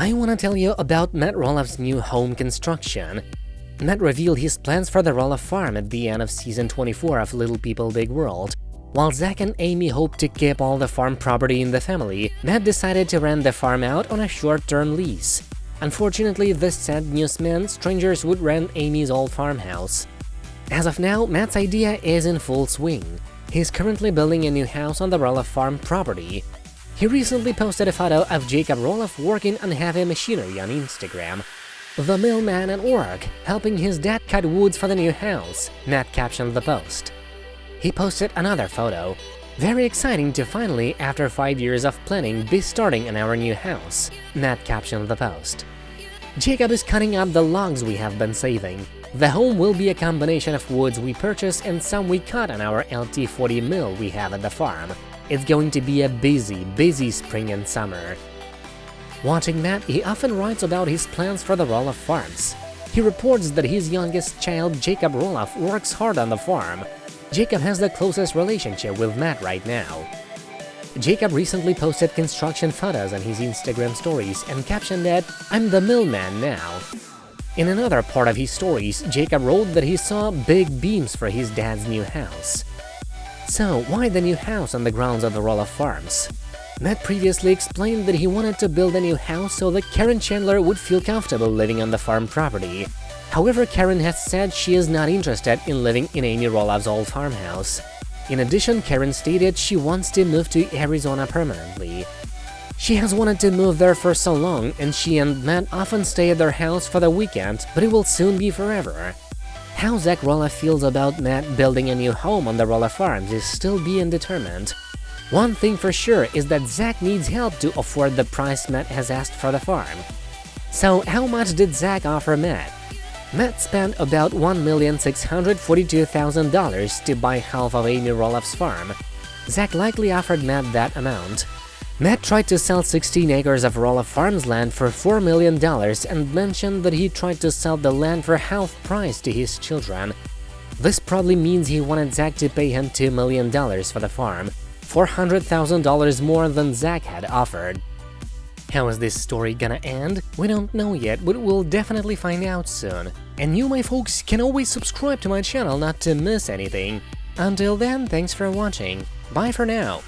I want to tell you about Matt Roloff's new home construction. Matt revealed his plans for the Roloff farm at the end of season 24 of Little People Big World. While Zach and Amy hoped to keep all the farm property in the family, Matt decided to rent the farm out on a short-term lease. Unfortunately, this sad news meant strangers would rent Amy's old farmhouse. As of now, Matt's idea is in full swing. He's currently building a new house on the Roloff farm property. He recently posted a photo of Jacob Roloff working on heavy machinery on Instagram. The millman at work, helping his dad cut woods for the new house, Matt captioned the post. He posted another photo. Very exciting to finally, after 5 years of planning, be starting in our new house, Matt captioned the post. Jacob is cutting up the logs we have been saving. The home will be a combination of woods we purchased and some we cut on our LT40 mill we have at the farm. It's going to be a busy, busy spring and summer. Watching Matt, he often writes about his plans for the Roloff farms. He reports that his youngest child, Jacob Roloff, works hard on the farm. Jacob has the closest relationship with Matt right now. Jacob recently posted construction photos on his Instagram stories and captioned that, I'm the millman now. In another part of his stories, Jacob wrote that he saw big beams for his dad's new house. So, why the new house on the grounds of the Roloff Farms? Matt previously explained that he wanted to build a new house so that Karen Chandler would feel comfortable living on the farm property. However, Karen has said she is not interested in living in Amy Roloff's old farmhouse. In addition, Karen stated she wants to move to Arizona permanently. She has wanted to move there for so long, and she and Matt often stay at their house for the weekend, but it will soon be forever. How Zach Roloff feels about Matt building a new home on the Roloff Farms is still being determined. One thing for sure is that Zach needs help to afford the price Matt has asked for the farm. So how much did Zach offer Matt? Matt spent about $1,642,000 to buy half of Amy Roloff's farm. Zach likely offered Matt that amount. Matt tried to sell 16 acres of Roloff Farms land for $4 million and mentioned that he tried to sell the land for half price to his children. This probably means he wanted Zach to pay him $2 million for the farm, $400,000 more than Zach had offered. How is this story gonna end? We don't know yet, but we'll definitely find out soon. And you, my folks, can always subscribe to my channel not to miss anything. Until then, thanks for watching. Bye for now.